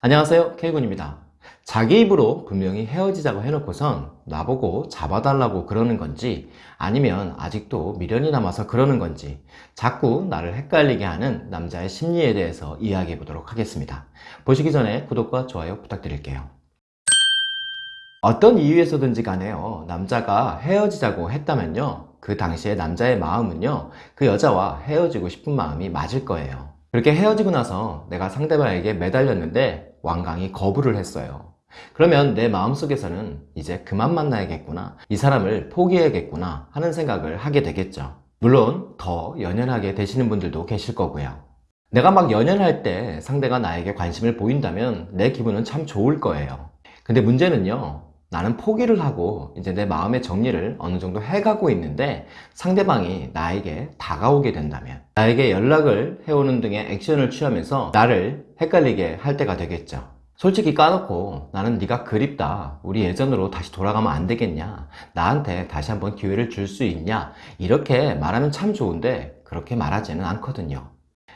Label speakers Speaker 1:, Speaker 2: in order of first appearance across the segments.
Speaker 1: 안녕하세요 K군입니다. 자기 입으로 분명히 헤어지자고 해놓고선 나보고 잡아달라고 그러는 건지 아니면 아직도 미련이 남아서 그러는 건지 자꾸 나를 헷갈리게 하는 남자의 심리에 대해서 이야기해 보도록 하겠습니다. 보시기 전에 구독과 좋아요 부탁드릴게요. 어떤 이유에서든지 간에요 남자가 헤어지자고 했다면요 그 당시에 남자의 마음은요 그 여자와 헤어지고 싶은 마음이 맞을 거예요 그렇게 헤어지고 나서 내가 상대방에게 매달렸는데 완강히 거부를 했어요. 그러면 내 마음속에서는 이제 그만 만나야겠구나 이 사람을 포기해야겠구나 하는 생각을 하게 되겠죠. 물론 더 연연하게 되시는 분들도 계실 거고요. 내가 막 연연할 때 상대가 나에게 관심을 보인다면 내 기분은 참 좋을 거예요. 근데 문제는요 나는 포기를 하고 이제 내 마음의 정리를 어느 정도 해가고 있는데 상대방이 나에게 다가오게 된다면 나에게 연락을 해오는 등의 액션을 취하면서 나를 헷갈리게 할 때가 되겠죠. 솔직히 까놓고 나는 네가 그립다. 우리 예전으로 다시 돌아가면 안 되겠냐? 나한테 다시 한번 기회를 줄 수 있냐? 이렇게 말하면 참 좋은데 그렇게 말하지는 않거든요.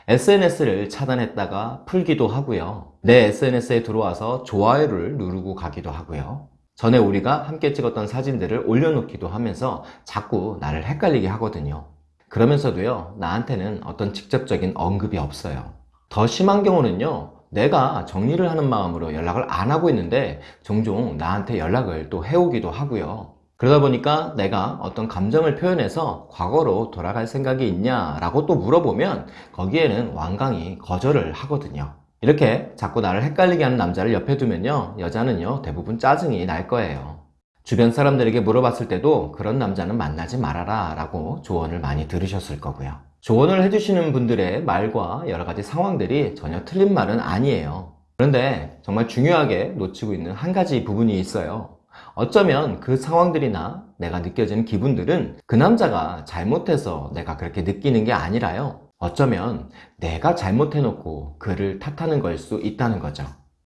Speaker 1: SNS를 차단했다가 풀기도 하고요. 내 SNS에 들어와서 좋아요를 누르고 가기도 하고요 전에 우리가 함께 찍었던 사진들을 올려놓기도 하면서 자꾸 나를 헷갈리게 하거든요. 그러면서도요 나한테는 어떤 직접적인 언급이 없어요. 더 심한 경우는요 내가 정리를 하는 마음으로 연락을 안 하고 있는데 종종 나한테 연락을 또 해오기도 하고요. 그러다 보니까 내가 어떤 감정을 표현해서 과거로 돌아갈 생각이 있냐 라고 또 물어보면 거기에는 완강히 거절을 하거든요 이렇게 자꾸 나를 헷갈리게 하는 남자를 옆에 두면요 여자는요 대부분 짜증이 날 거예요. 주변 사람들에게 물어봤을 때도 그런 남자는 만나지 말아라 라고 조언을 많이 들으셨을 거고요. 조언을 해주시는 분들의 말과 여러 가지 상황들이 전혀 틀린 말은 아니에요. 그런데 정말 중요하게 놓치고 있는 한 가지 부분이 있어요. 어쩌면 그 상황들이나 내가 느껴지는 기분들은 그 남자가 잘못해서 내가 그렇게 느끼는 게 아니라요 어쩌면 내가 잘못해놓고 그를 탓하는 걸 수 있다는 거죠.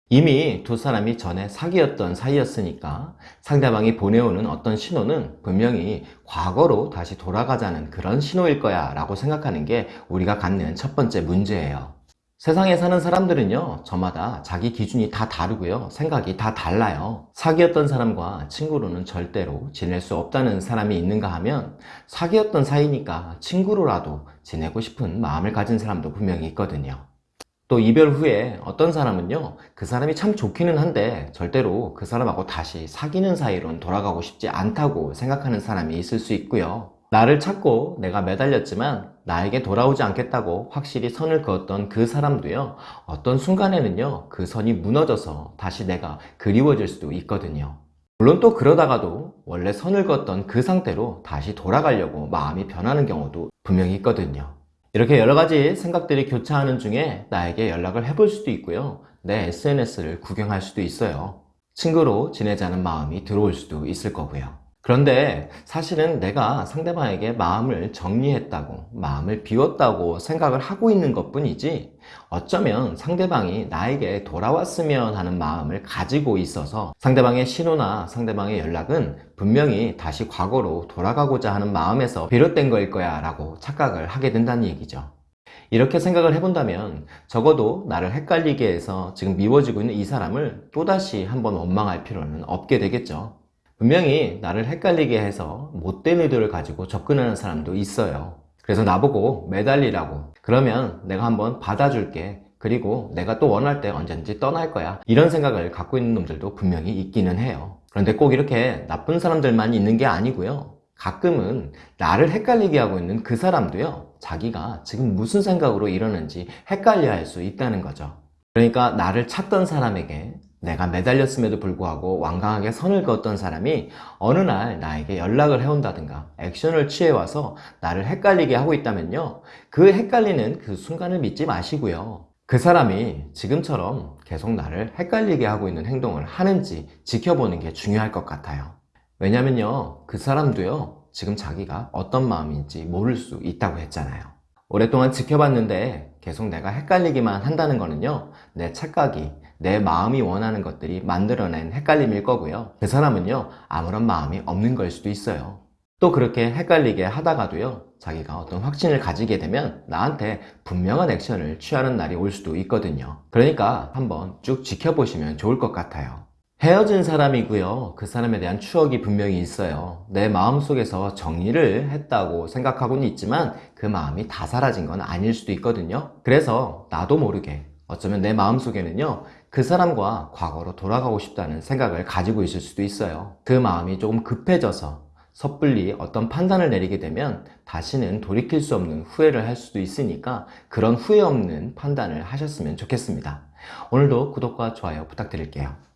Speaker 1: 이미 두 사람이 전에 사귀었던 사이였으니까 상대방이 보내오는 어떤 신호는 분명히 과거로 다시 돌아가자는 그런 신호일 거야 라고 생각하는 게 우리가 갖는 첫 번째 문제예요 세상에 사는 사람들은요 저마다 자기 기준이 다 다르고요. 생각이 다 달라요. 사귀었던 사람과 친구로는 절대로 지낼 수 없다는 사람이 있는가 하면 사귀었던 사이니까 친구로라도 지내고 싶은 마음을 가진 사람도 분명히 있거든요. 또 이별 후에 어떤 사람은요 그 사람이 참 좋기는 한데 절대로 그 사람하고 다시 사귀는 사이로는 돌아가고 싶지 않다고 생각하는 사람이 있을 수 있고요 나를 찾고 내가 매달렸지만 나에게 돌아오지 않겠다고 확실히 선을 그었던 그 사람도요 어떤 순간에는요 그 선이 무너져서 다시 내가 그리워질 수도 있거든요. 물론 또 그러다가도 원래 선을 그었던 그 상태로 다시 돌아가려고 마음이 변하는 경우도 분명히 있거든요. 이렇게 여러 가지 생각들이 교차하는 중에 나에게 연락을 해볼 수도 있고요 내 SNS를 구경할 수도 있어요. 친구로 지내자는 마음이 들어올 수도 있을 거고요 그런데 사실은 내가 상대방에게 마음을 정리했다고 마음을 비웠다고 생각을 하고 있는 것 뿐이지 어쩌면 상대방이 나에게 돌아왔으면 하는 마음을 가지고 있어서 상대방의 신호나 상대방의 연락은 분명히 다시 과거로 돌아가고자 하는 마음에서 비롯된 거일 거야 라고 착각을 하게 된다는 얘기죠. 이렇게 생각을 해본다면 적어도 나를 헷갈리게 해서 지금 미워지고 있는 이 사람을 또다시 한번 원망할 필요는 없게 되겠죠 분명히 나를 헷갈리게 해서 못된 의도를 가지고 접근하는 사람도 있어요. 그래서 나보고 매달리라고. 그러면 내가 한번 받아줄게. 그리고 내가 또 원할 때 언제든지 떠날 거야. 이런 생각을 갖고 있는 놈들도 분명히 있기는 해요. 그런데 꼭 이렇게 나쁜 사람들만 있는 게 아니고요. 가끔은 나를 헷갈리게 하고 있는 그 사람도요. 자기가 지금 무슨 생각으로 이러는지 헷갈려 할 수 있다는 거죠. 그러니까 나를 찾던 사람에게 내가 매달렸음에도 불구하고 완강하게 선을 그었던 사람이 어느 날 나에게 연락을 해온다든가 액션을 취해와서 나를 헷갈리게 하고 있다면요. 그 헷갈리는 그 순간을 믿지 마시고요. 그 사람이 지금처럼 계속 나를 헷갈리게 하고 있는 행동을 하는지 지켜보는 게 중요할 것 같아요. 왜냐면요. 그 사람도요. 지금 자기가 어떤 마음인지 모를 수 있다고 했잖아요 오랫동안 지켜봤는데 계속 내가 헷갈리기만 한다는 거는요 내 착각이 내 마음이 원하는 것들이 만들어낸 헷갈림일 거고요 그 사람은요 아무런 마음이 없는 걸 수도 있어요 또 그렇게 헷갈리게 하다가도요, 자기가 어떤 확신을 가지게 되면 나한테 분명한 액션을 취하는 날이 올 수도 있거든요. 그러니까 한번 쭉 지켜보시면 좋을 것 같아요. 헤어진 사람이고요. 그 사람에 대한 추억이 분명히 있어요. 내 마음속에서 정리를 했다고 생각하고는 있지만 그 마음이 다 사라진 건 아닐 수도 있거든요. 그래서 나도 모르게 어쩌면 내 마음속에는요. 그 사람과 과거로 돌아가고 싶다는 생각을 가지고 있을 수도 있어요. 그 마음이 조금 급해져서 섣불리 어떤 판단을 내리게 되면 다시는 돌이킬 수 없는 후회를 할 수도 있으니까 그런 후회 없는 판단을 하셨으면 좋겠습니다. 오늘도 구독과 좋아요 부탁드릴게요.